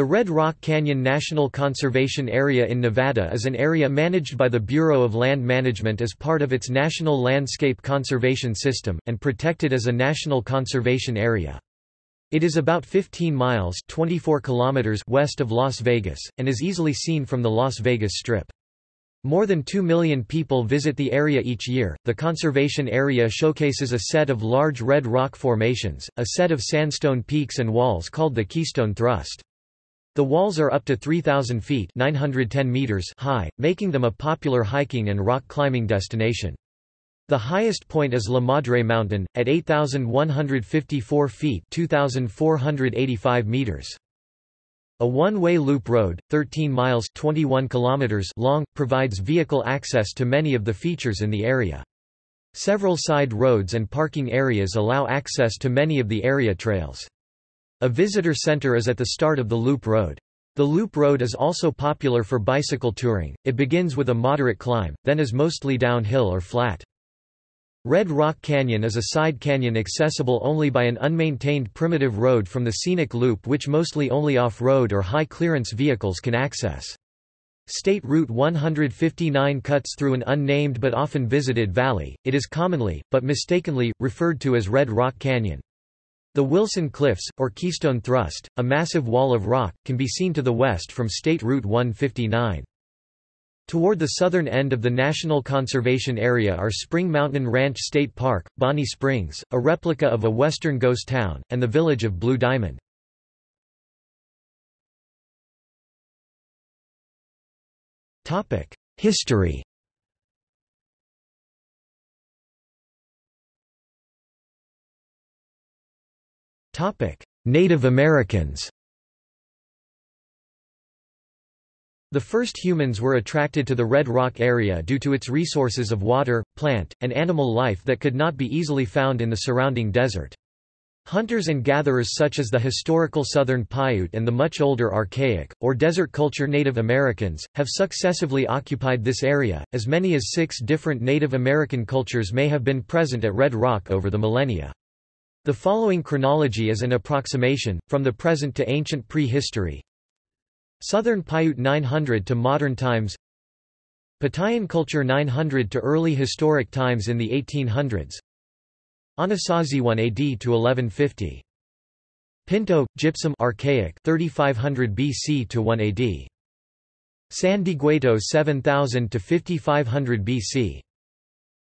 The Red Rock Canyon National Conservation Area in Nevada is an area managed by the Bureau of Land Management as part of its National Landscape Conservation System, and protected as a National Conservation Area. It is about 15 miles 24 kilometers west of Las Vegas, and is easily seen from the Las Vegas Strip. More than 2 million people visit the area each year. The conservation area showcases a set of large red rock formations, a set of sandstone peaks and walls called the Keystone Thrust. The walls are up to 3,000 feet 910 meters high, making them a popular hiking and rock climbing destination. The highest point is La Madre Mountain, at 8,154 feet 2,485 meters. A one-way loop road, 13 miles 21 kilometers long, provides vehicle access to many of the features in the area. Several side roads and parking areas allow access to many of the area trails. A visitor center is at the start of the Loop Road. The Loop Road is also popular for bicycle touring, it begins with a moderate climb, then is mostly downhill or flat. Red Rock Canyon is a side canyon accessible only by an unmaintained primitive road from the scenic loop which mostly only off-road or high-clearance vehicles can access. State Route 159 cuts through an unnamed but often visited valley, it is commonly, but mistakenly, referred to as Red Rock Canyon. The Wilson Cliffs, or Keystone Thrust, a massive wall of rock, can be seen to the west from State Route 159. Toward the southern end of the National Conservation Area are Spring Mountain Ranch State Park, Bonnie Springs, a replica of a western ghost town, and the village of Blue Diamond. History Native Americans The first humans were attracted to the Red Rock area due to its resources of water, plant, and animal life that could not be easily found in the surrounding desert. Hunters and gatherers such as the historical Southern Paiute and the much older Archaic, or Desert Culture Native Americans, have successively occupied this area. As many as six different Native American cultures may have been present at Red Rock over the millennia. The following chronology is an approximation, from the present to ancient prehistory. Southern Paiute 900 to modern times. Patayan culture 900 to early historic times in the 1800s Anasazi 1 AD to 1150 Pinto, gypsum archaic 3500 BC to 1 AD San Dieguito 7000 to 5500 BC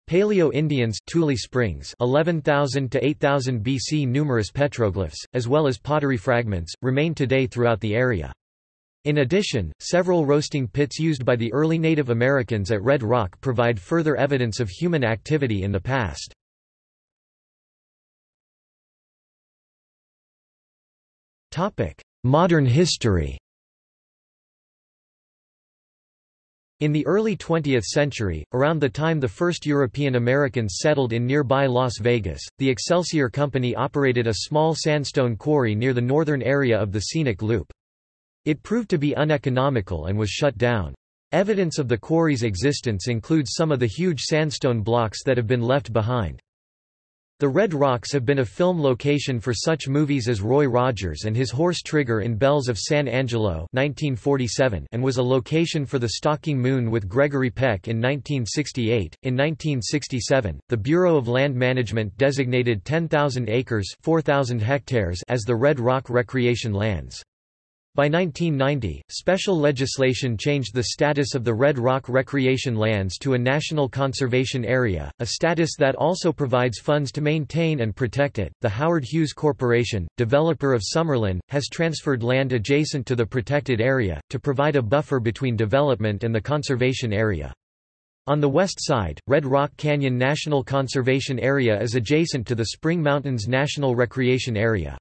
Paleo-Indians Tule Springs 11,000 to 8,000 BC Numerous petroglyphs, as well as pottery fragments, remain today throughout the area. In addition, several roasting pits used by the early Native Americans at Red Rock provide further evidence of human activity in the past. Modern history In the early 20th century, around the time the first European Americans settled in nearby Las Vegas, the Excelsior Company operated a small sandstone quarry near the northern area of the scenic loop. It proved to be uneconomical and was shut down. Evidence of the quarry's existence includes some of the huge sandstone blocks that have been left behind. The Red Rocks have been a film location for such movies as Roy Rogers and His Horse Trigger in Bells of San Angelo 1947 and was a location for The Stalking Moon with Gregory Peck in 1968. In 1967, the Bureau of Land Management designated 10,000 acres 4,000 hectares as the Red Rock Recreation Lands. By 1990, special legislation changed the status of the Red Rock recreation lands to a National Conservation Area, a status that also provides funds to maintain and protect it. The Howard Hughes Corporation, developer of Summerlin, has transferred land adjacent to the protected area, to provide a buffer between development and the conservation area. On the west side, Red Rock Canyon National Conservation Area is adjacent to the Spring Mountains National Recreation Area.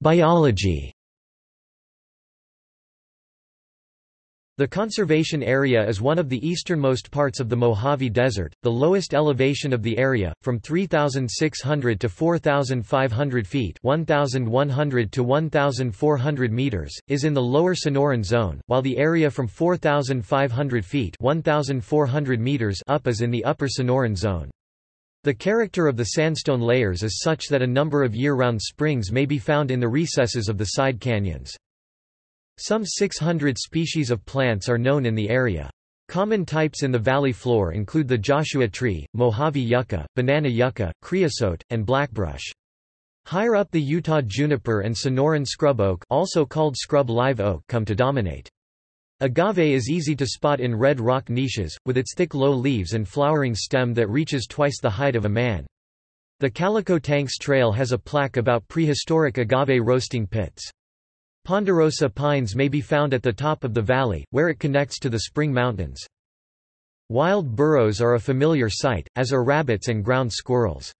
Biology The conservation area is one of the easternmost parts of the Mojave Desert, the lowest elevation of the area, from 3,600 to 4,500 feet 1,100 to 1,400 meters, is in the lower Sonoran Zone, while the area from 4,500 feet 1,400 meters up is in the upper Sonoran Zone. The character of the sandstone layers is such that a number of year-round springs may be found in the recesses of the side canyons. Some 600 species of plants are known in the area. Common types in the valley floor include the Joshua tree, Mojave yucca, banana yucca, creosote, and blackbrush. Higher up the Utah juniper and Sonoran scrub oak also called scrub live oak come to dominate. Agave is easy to spot in red rock niches, with its thick low leaves and flowering stem that reaches twice the height of a man. The Calico Tanks Trail has a plaque about prehistoric agave roasting pits. Ponderosa pines may be found at the top of the valley, where it connects to the Spring Mountains. Wild burros are a familiar sight, as are rabbits and ground squirrels.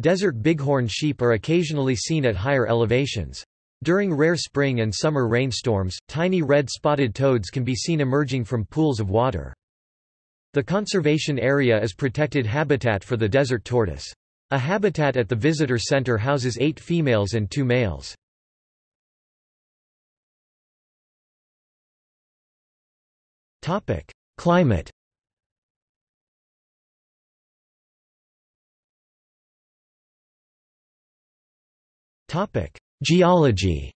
Desert bighorn sheep are occasionally seen at higher elevations. During rare spring and summer rainstorms, tiny red spotted toads can be seen emerging from pools of water. The conservation area is protected habitat for the desert tortoise. A habitat at the visitor center houses eight females and two males. Climate Geology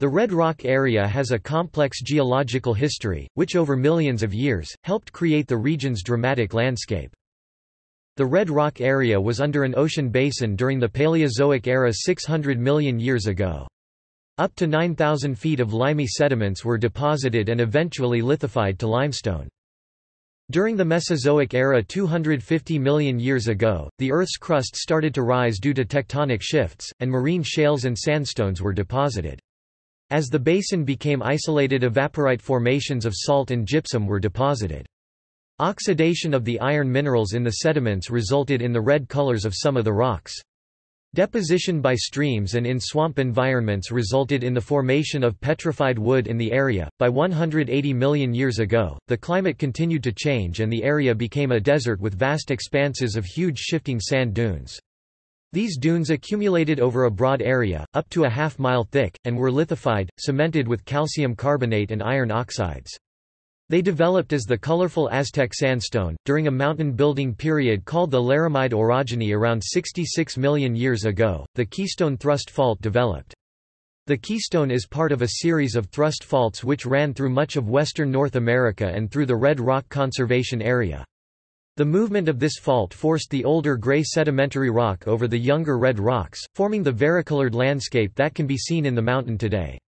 The Red Rock area has a complex geological history, which over millions of years, helped create the region's dramatic landscape. The Red Rock area was under an ocean basin during the Paleozoic era 600 million years ago. Up to 9,000 feet of limy sediments were deposited and eventually lithified to limestone. During the Mesozoic era 250 million years ago, the Earth's crust started to rise due to tectonic shifts, and marine shales and sandstones were deposited. As the basin became isolated evaporite formations of salt and gypsum were deposited. Oxidation of the iron minerals in the sediments resulted in the red colors of some of the rocks. Deposition by streams and in swamp environments resulted in the formation of petrified wood in the area. By 180 million years ago, the climate continued to change and the area became a desert with vast expanses of huge shifting sand dunes. These dunes accumulated over a broad area, up to a half mile thick, and were lithified, cemented with calcium carbonate and iron oxides. They developed as the colorful Aztec sandstone, during a mountain building period called the Laramide orogeny around 66 million years ago. The Keystone Thrust Fault developed. The Keystone is part of a series of thrust faults which ran through much of western North America and through the Red Rock Conservation Area. The movement of this fault forced the older gray sedimentary rock over the younger red rocks, forming the varicolored landscape that can be seen in the mountain today.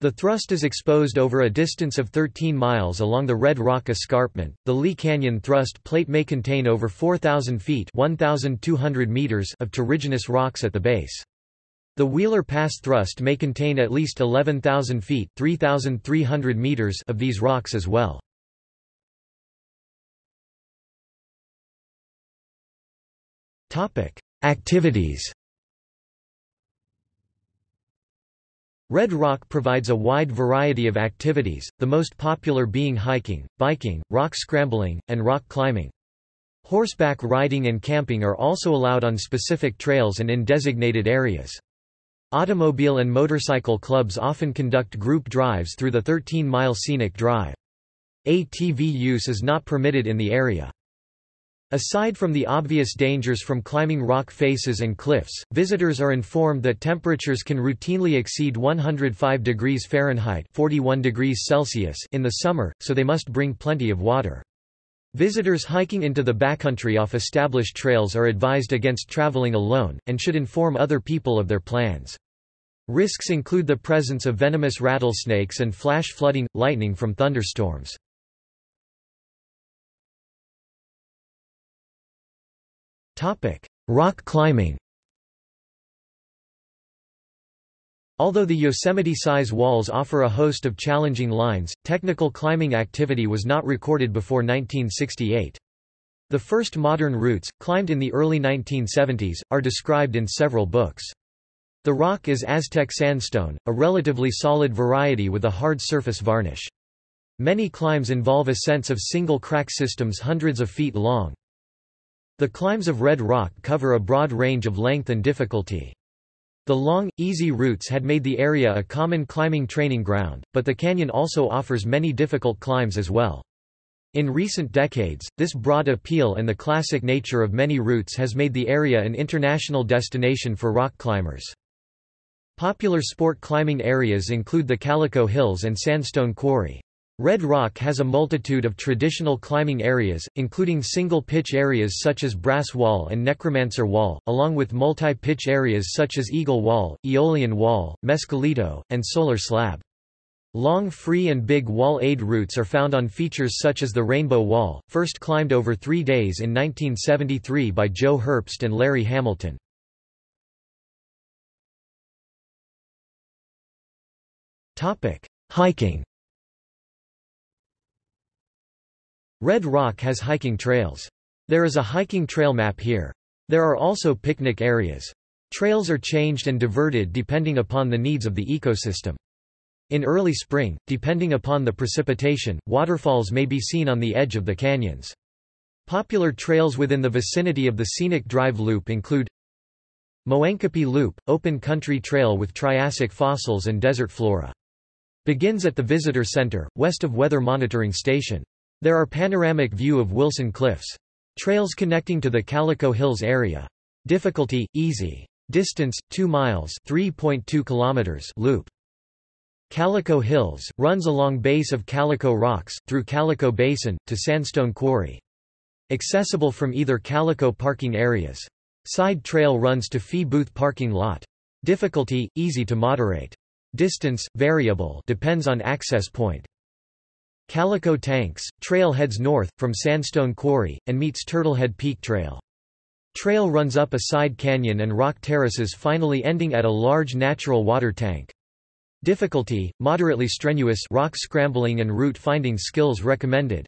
The thrust is exposed over a distance of 13 miles along the Red Rock Escarpment. The Lee Canyon thrust plate may contain over 4,000 feet (1,200 meters) of terrigenous rocks at the base. The Wheeler Pass thrust may contain at least 11,000 feet (3,300 meters) of these rocks as well. Activities. Red Rock provides a wide variety of activities, the most popular being hiking, biking, rock scrambling, and rock climbing. Horseback riding and camping are also allowed on specific trails and in designated areas. Automobile and motorcycle clubs often conduct group drives through the 13-mile scenic drive. ATV use is not permitted in the area. Aside from the obvious dangers from climbing rock faces and cliffs, visitors are informed that temperatures can routinely exceed 105 degrees Fahrenheit 41 degrees Celsius in the summer, so they must bring plenty of water. Visitors hiking into the backcountry off established trails are advised against traveling alone, and should inform other people of their plans. Risks include the presence of venomous rattlesnakes and flash flooding, lightning from thunderstorms. Rock climbing Although the Yosemite-size walls offer a host of challenging lines, technical climbing activity was not recorded before 1968. The first modern routes, climbed in the early 1970s, are described in several books. The rock is Aztec sandstone, a relatively solid variety with a hard surface varnish. Many climbs involve ascents of single crack systems hundreds of feet long. The climbs of Red Rock cover a broad range of length and difficulty. The long, easy routes had made the area a common climbing training ground, but the canyon also offers many difficult climbs as well. In recent decades, this broad appeal and the classic nature of many routes has made the area an international destination for rock climbers. Popular sport climbing areas include the Calico Hills and Sandstone Quarry. Red Rock has a multitude of traditional climbing areas, including single-pitch areas such as Brass Wall and Necromancer Wall, along with multi-pitch areas such as Eagle Wall, Aeolian Wall, Mescalito, and Solar Slab. Long free and big wall aid routes are found on features such as the Rainbow Wall, first climbed over three days in 1973 by Joe Herbst and Larry Hamilton. Hiking Red Rock has hiking trails. There is a hiking trail map here. There are also picnic areas. Trails are changed and diverted depending upon the needs of the ecosystem. In early spring, depending upon the precipitation, waterfalls may be seen on the edge of the canyons. Popular trails within the vicinity of the Scenic Drive Loop include Moenkopi Loop, open country trail with Triassic fossils and desert flora. Begins at the Visitor Center, west of Weather Monitoring Station. There are panoramic view of Wilson Cliffs. Trails connecting to the Calico Hills area. Difficulty, easy. Distance, 2 miles 3.2 kilometers loop. Calico Hills, runs along base of Calico Rocks, through Calico Basin, to Sandstone Quarry. Accessible from either Calico parking areas. Side trail runs to Fee Booth parking lot. Difficulty, easy to moderate. Distance, variable depends on access point. Calico Tanks, trail heads north, from Sandstone Quarry, and meets Turtlehead Peak Trail. Trail runs up a side canyon and rock terraces finally ending at a large natural water tank. Difficulty, moderately strenuous rock scrambling and route finding skills recommended.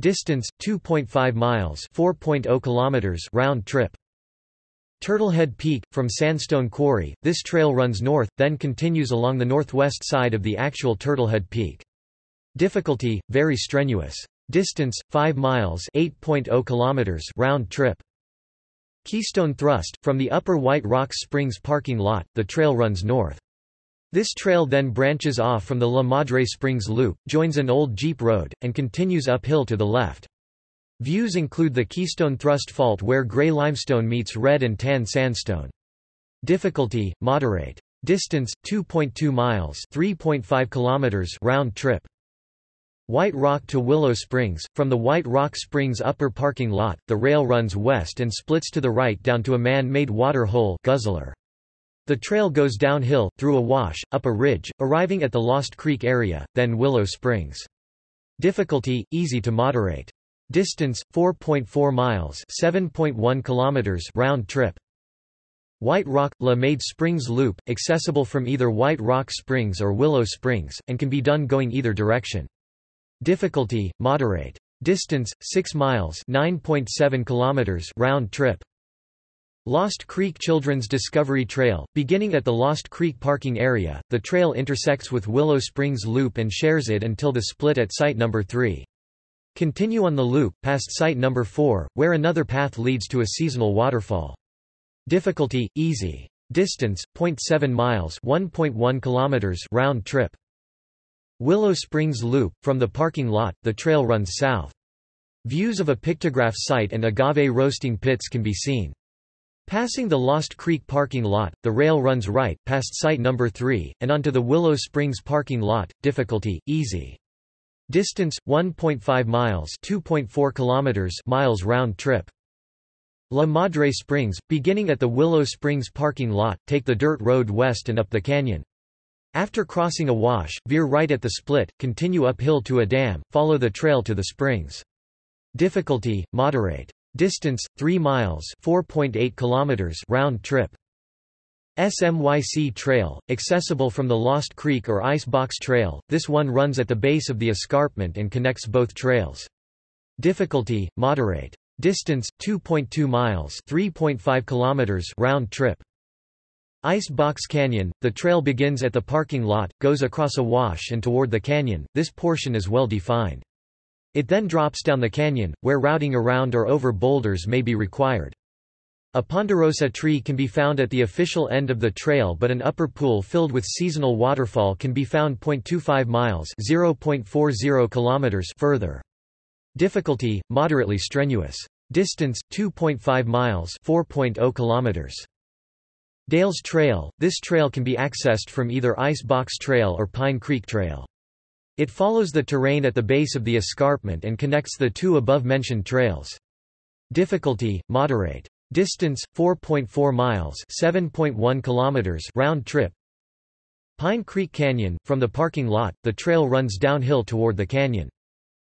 Distance, 2.5 miles 4.0 kilometers round trip. Turtlehead Peak, from Sandstone Quarry, this trail runs north, then continues along the northwest side of the actual Turtlehead Peak. Difficulty, very strenuous. Distance, 5 miles 8.0 kilometers round trip. Keystone Thrust, from the Upper White Rocks Springs parking lot, the trail runs north. This trail then branches off from the La Madre Springs Loop, joins an old Jeep road, and continues uphill to the left. Views include the Keystone Thrust Fault where gray limestone meets red and tan sandstone. Difficulty, moderate. Distance, 2.2 miles 3.5 kilometers round trip. White Rock to Willow Springs. From the White Rock Springs upper parking lot, the rail runs west and splits to the right down to a man-made water hole guzzler. The trail goes downhill, through a wash, up a ridge, arriving at the Lost Creek area, then Willow Springs. Difficulty, easy to moderate. Distance, 4.4 miles 7.1 kilometers round trip. White Rock – La Madre Springs Loop, accessible from either White Rock Springs or Willow Springs, and can be done going either direction. Difficulty, moderate. Distance, 6 miles 9.7 kilometers round trip. Lost Creek Children's Discovery Trail, beginning at the Lost Creek parking area, the trail intersects with Willow Springs Loop and shares it until the split at site number 3. Continue on the loop, past site number 4, where another path leads to a seasonal waterfall. Difficulty, easy. Distance, 0.7 miles 1.1 kilometers round trip. Willow Springs Loop, from the parking lot, the trail runs south. Views of a pictograph site and agave roasting pits can be seen. Passing the Lost Creek parking lot, the rail runs right, past site number 3, and onto the Willow Springs parking lot, difficulty, easy. Distance, 1.5 miles 2.4 kilometers miles round trip. La Madre Springs, beginning at the Willow Springs parking lot, take the dirt road west and up the canyon. After crossing a wash, veer right at the split, continue uphill to a dam, follow the trail to the springs. Difficulty, moderate. Distance 3 miles, 4.8 kilometers round trip. SMYC Trail, accessible from the Lost Creek or Ice Box Trail. This one runs at the base of the escarpment and connects both trails. Difficulty moderate. Distance 2.2 miles, 3.5 kilometers round trip. Ice Box Canyon, the trail begins at the parking lot, goes across a wash and toward the canyon. This portion is well defined. It then drops down the canyon, where routing around or over boulders may be required. A ponderosa tree can be found at the official end of the trail but an upper pool filled with seasonal waterfall can be found 0.25 miles 0.40 kilometers further. Difficulty, moderately strenuous. Distance, 2.5 miles 4.0 kilometers. Dales Trail – This trail can be accessed from either Ice Box Trail or Pine Creek Trail. It follows the terrain at the base of the escarpment and connects the two above-mentioned trails. Difficulty, moderate. Distance, 4.4 miles 7.1 kilometers round trip. Pine Creek Canyon – From the parking lot, the trail runs downhill toward the canyon.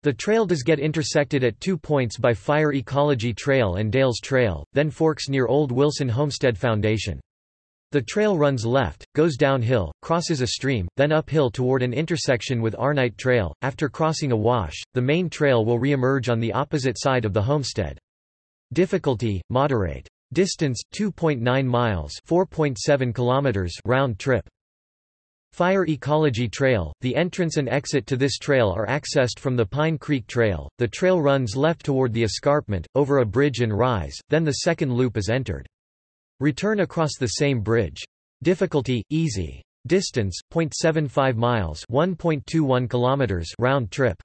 The trail does get intersected at two points by Fire Ecology Trail and Dales Trail, then forks near Old Wilson Homestead Foundation. The trail runs left, goes downhill, crosses a stream, then uphill toward an intersection with Arnight Trail. After crossing a wash, the main trail will re-emerge on the opposite side of the homestead. Difficulty, moderate. Distance, 2.9 miles 4.7 kilometers round trip. Fire Ecology Trail – The entrance and exit to this trail are accessed from the Pine Creek Trail. The trail runs left toward the escarpment, over a bridge and rise, then the second loop is entered. Return across the same bridge. Difficulty, easy. Distance, 0.75 miles 1.21 kilometers round trip.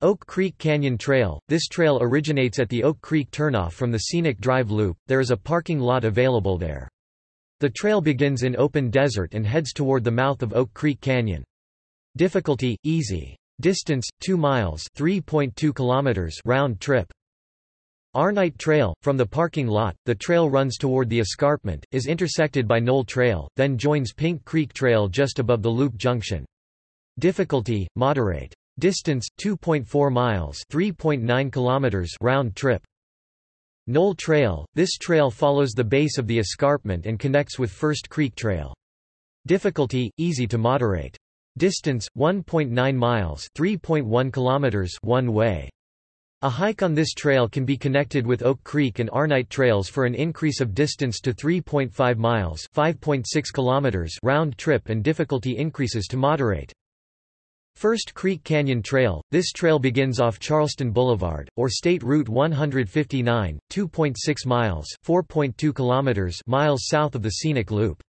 Oak Creek Canyon Trail – This trail originates at the Oak Creek turnoff from the Scenic Drive Loop, there is a parking lot available there. The trail begins in open desert and heads toward the mouth of Oak Creek Canyon. Difficulty, easy. Distance, 2 miles 3.2 kilometers round trip. Arnight Trail – From the parking lot, the trail runs toward the escarpment, is intersected by Knoll Trail, then joins Pink Creek Trail just above the loop junction. Difficulty, moderate. Distance 2.4 miles, 3.9 kilometers round trip. Knoll Trail – This trail follows the base of the escarpment and connects with First Creek Trail. Difficulty easy to moderate. Distance 1.9 miles, 3.1 kilometers one way. A hike on this trail can be connected with Oak Creek and Arnight trails for an increase of distance to 3.5 miles, 5.6 kilometers round trip and difficulty increases to moderate. First Creek Canyon Trail – This trail begins off Charleston Boulevard, or State Route 159, 2.6 miles 4.2 kilometers miles south of the Scenic Loop.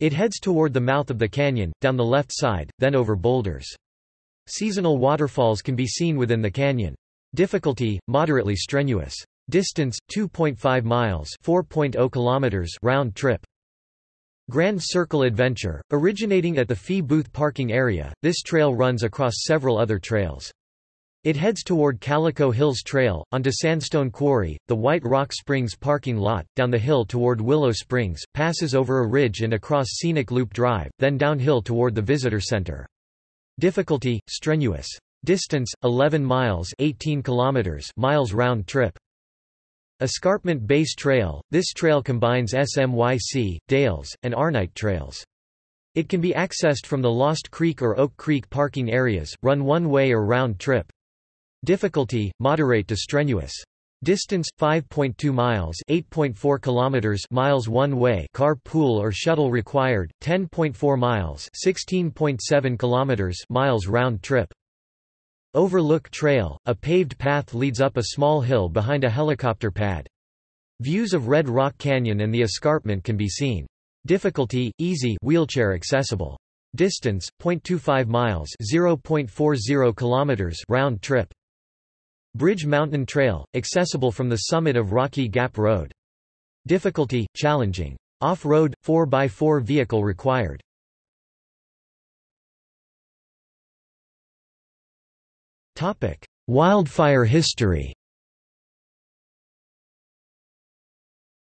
It heads toward the mouth of the canyon, down the left side, then over boulders. Seasonal waterfalls can be seen within the canyon. Difficulty, moderately strenuous. Distance, 2.5 miles 4.0 kilometers round trip. Grand Circle Adventure, originating at the Fee Booth parking area, this trail runs across several other trails. It heads toward Calico Hills Trail, onto Sandstone Quarry, the White Rock Springs parking lot, down the hill toward Willow Springs, passes over a ridge and across Scenic Loop Drive, then downhill toward the Visitor Center. Difficulty, strenuous. Distance, 11 miles 18 kilometers miles round trip. Escarpment Base Trail – This trail combines SMYC, Dales, and Arnight trails. It can be accessed from the Lost Creek or Oak Creek parking areas, run one way or round trip. Difficulty, moderate to strenuous. Distance 5.2 miles, 8.4 kilometers, miles one way, car pool or shuttle required, 10.4 miles, 16.7 kilometers, miles round trip. Overlook Trail, a paved path leads up a small hill behind a helicopter pad. Views of Red Rock Canyon and the escarpment can be seen. Difficulty, easy wheelchair accessible. Distance, 0.25 miles 0.40 kilometers round trip. Bridge Mountain Trail, accessible from the summit of Rocky Gap Road. Difficulty, challenging. Off-road, 4x4 vehicle required. Wildfire history.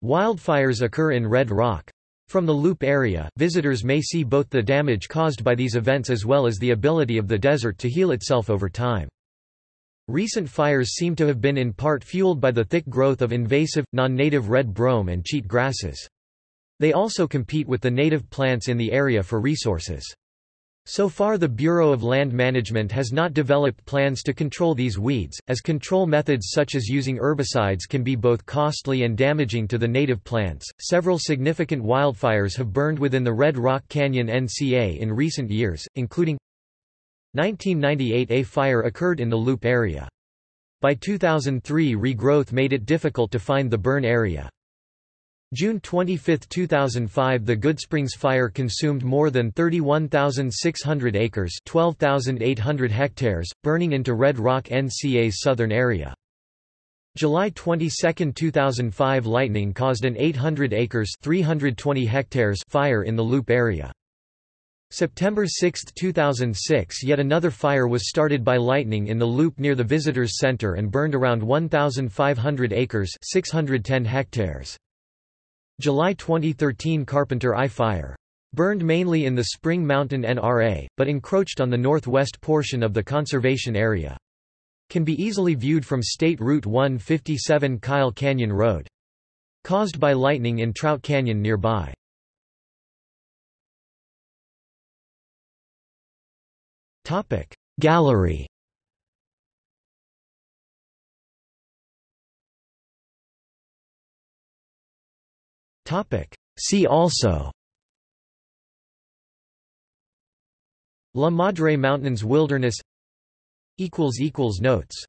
Wildfires occur in Red Rock. From the Loop area, visitors may see both the damage caused by these events as well as the ability of the desert to heal itself over time. Recent fires seem to have been in part fueled by the thick growth of invasive, non-native red brome and cheat grasses. They also compete with the native plants in the area for resources. So far the Bureau of Land Management has not developed plans to control these weeds, as control methods such as using herbicides can be both costly and damaging to the native plants. Several significant wildfires have burned within the Red Rock Canyon NCA in recent years, including 1998 A fire occurred in the Loop area. By 2003 regrowth made it difficult to find the burn area. June 25, 2005 The Goodsprings fire consumed more than 31,600 acres 12,800 hectares, burning into Red Rock NCA's southern area. July 22, 2005 lightning caused an 800 acres 320 hectares fire in the Loop area. September 6, 2006 yet another fire was started by lightning in the Loop near the Visitors Center and burned around 1,500 acres 610 hectares. July 2013 Carpenter Eye Fire. Burned mainly in the Spring Mountain NRA, but encroached on the northwest portion of the conservation area. Can be easily viewed from State Route 157 Kyle Canyon Road. Caused by lightning in Trout Canyon nearby. Gallery See also La Madre Mountains Wilderness Notes